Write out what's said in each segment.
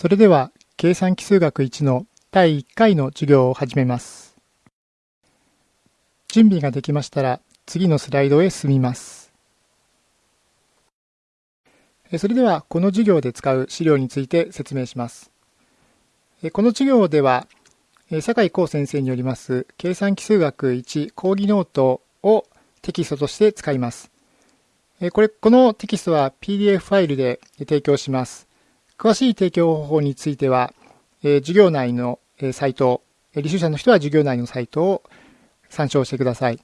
それでは計算機数学1の第1回の授業を始めます。準備ができましたら次のスライドへ進みます。それではこの授業で使う資料について説明します。この授業では酒井光先生によります計算機数学1講義ノートをテキストとして使います。これこのテキストは PDF ファイルで提供します。詳しい提供方法については、え授業内の、えサイト、履修者の人は授業内のサイトを参照してください。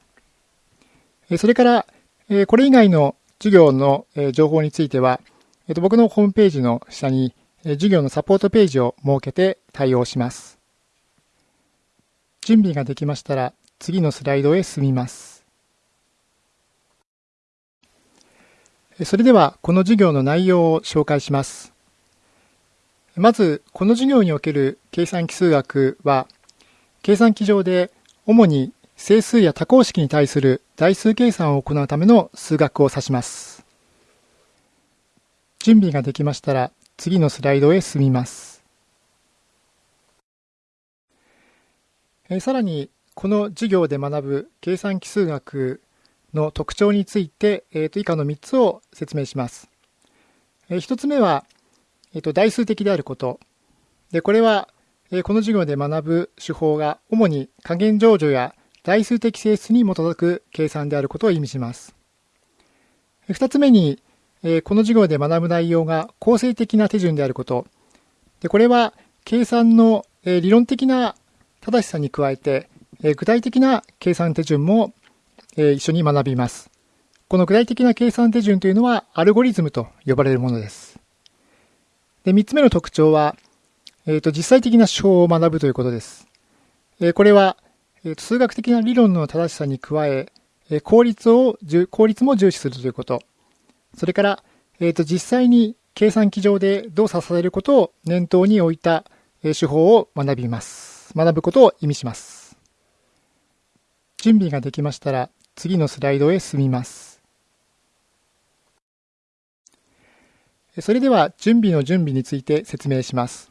えそれから、えこれ以外の授業の、え情報については、えと僕のホームページの下に、え授業のサポートページを設けて対応します。準備ができましたら次のスライドへ進みます。それではこの授業の内容を紹介します。まず、この授業における計算奇数学は、計算機上で主に整数や多項式に対する代数計算を行うための数学を指します。準備ができましたら、次のスライドへ進みます。えさらに、この授業で学ぶ計算奇数学の特徴について、えー、と以下の3つを説明します。え1つ目は、えっと、代数的であること。で、これは、えこの授業で学ぶ手法が主に加減乗除や代数的性質に基づく計算であることを意味します。二つ目に、えこの授業で学ぶ内容が構成的な手順であること。で、これは計算の、え理論的な正しさに加えて、え具体的な計算手順も、え一緒に学びます。この具体的な計算手順というのはアルゴリズムと呼ばれるものです。で、3つ目の特徴は、えーと、実際的な手法を学ぶということです。えー、これは、えーと、数学的な理論の正しさに加え、えー、効率を効率も重視するということ。それから、えーと、実際に計算機上で動作されることを念頭に置いた、え手法を学びます。学ぶことを意味します。準備ができましたら、次のスライドへ進みます。それでは準備の準備について説明します。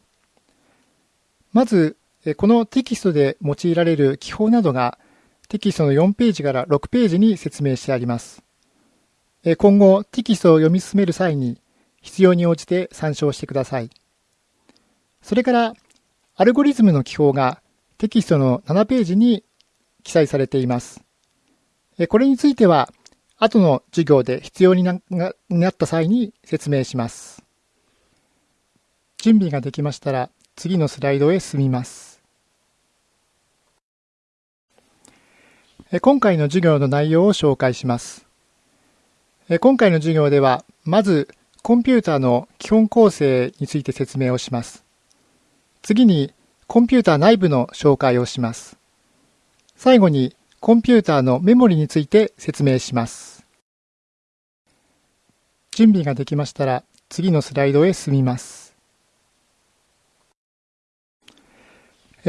まず、このテキストで用いられる記法などがテキストの4ページから6ページに説明してあります。今後、テキストを読み進める際に必要に応じて参照してください。それから、アルゴリズムの記法がテキストの7ページに記載されています。これについては、後の授業で必要になった際に説明します。準備ができましたら次のスライドへ進みます。今回の授業の内容を紹介します。今回の授業ではまずコンピューターの基本構成について説明をします。次にコンピューター内部の紹介をします。最後にコンピューターのメモリについて説明します。準備ができましたら次のスライドへ進みます。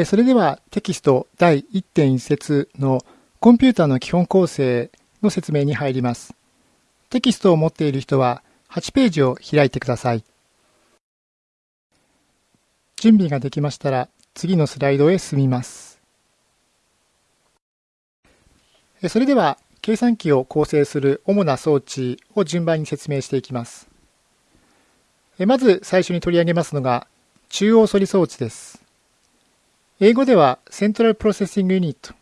それではテキスト第1.1節のコンピューターの基本構成の説明に入ります。テキストを持っている人は8ページを開いてください。準備ができましたら次のスライドへ進みます。それでは計算機を構成する主な装置を順番に説明していきます。まず最初に取り上げますのが中央処理装置です。英語では Central Processing Unit。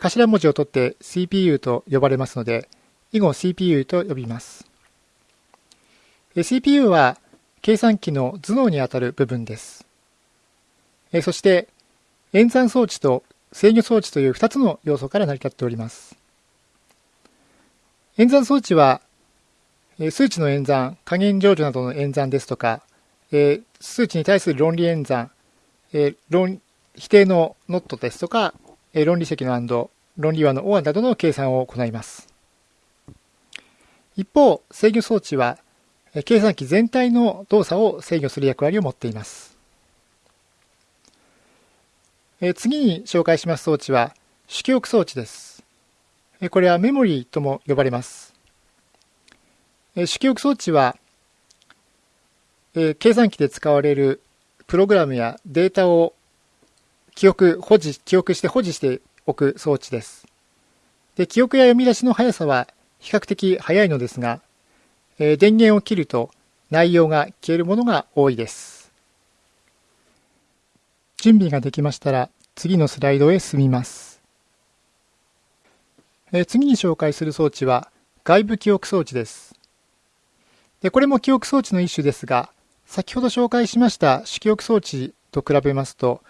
頭文字を取って CPU と呼ばれますので、以後 CPU と呼びます。CPU は計算機の頭脳にあたる部分です。そして演算装置と制御装置という2つの要素から成り立っております。演算装置は、数値の演算、加減乗除などの演算ですとか、数値に対する論理演算、論否定のノットですとか、論理積の and、論理和の or などの計算を行います。一方、制御装置は、計算機全体の動作を制御する役割を持っています。え次に紹介します装置は主記憶装置です。えこれはメモリーとも呼ばれます。え主記憶装置は、え計算機で使われるプログラムやデータを記憶、保持、記憶して保持しておく装置です。で記憶や読み出しの速さは比較的速いのですが、え、電源を切ると内容が消えるものが多いです。準備ができましたら次のスライドへ進みます。え、次に紹介する装置は外部記憶装置です。でこれも記憶装置の一種ですが、先ほど紹介しました主記憶装置と比べますと、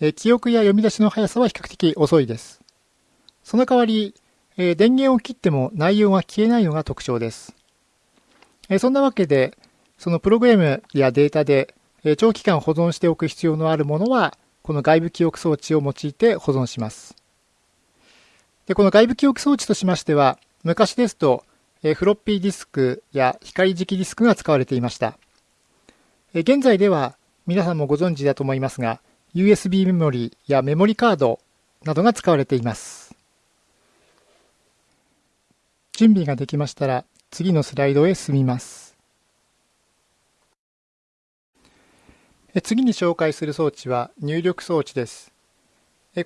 え、記憶や読み出しの速さは比較的遅いです。その代わり、え、電源を切っても内容が消えないのが特徴です。え、そんなわけで、そのプログラムやデータで、え、長期間保存しておく必要のあるものは、この外部記憶装置を用いて保存します。でこの外部記憶装置としましては、昔ですと、えフロッピーディスクや光磁気ディスクが使われていました。え現在では、皆さんもご存知だと思いますが、USB メモリやメモリカードなどが使われています。準備ができましたら次のスライドへ進みます。次に紹介する装置は入力装置です。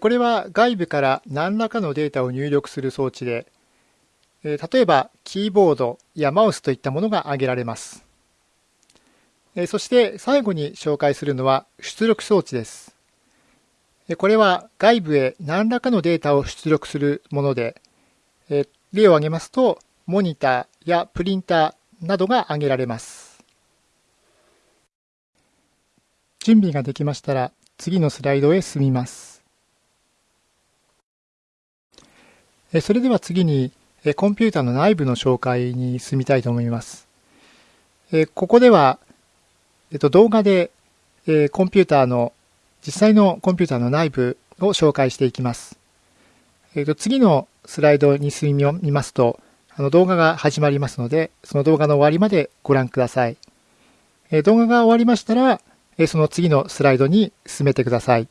これは外部から何らかのデータを入力する装置で、例えばキーボードやマウスといったものが挙げられます。そして最後に紹介するのは出力装置です。これは外部へ何らかのデータを出力するもので、例を挙げますと、モニターやプリンターなどが挙げられます。準備ができましたら、次のスライドへ進みます。それでは次に、コンピューターの内部の紹介に進みたいと思います。ここでは、動画でコンピューターの、実際のコンピューターの内部を紹介していきます。次のスライドに進みますと、あの動画が始まりますので、その動画の終わりまでご覧ください。動画が終わりましたら、その次のスライドに進めてください。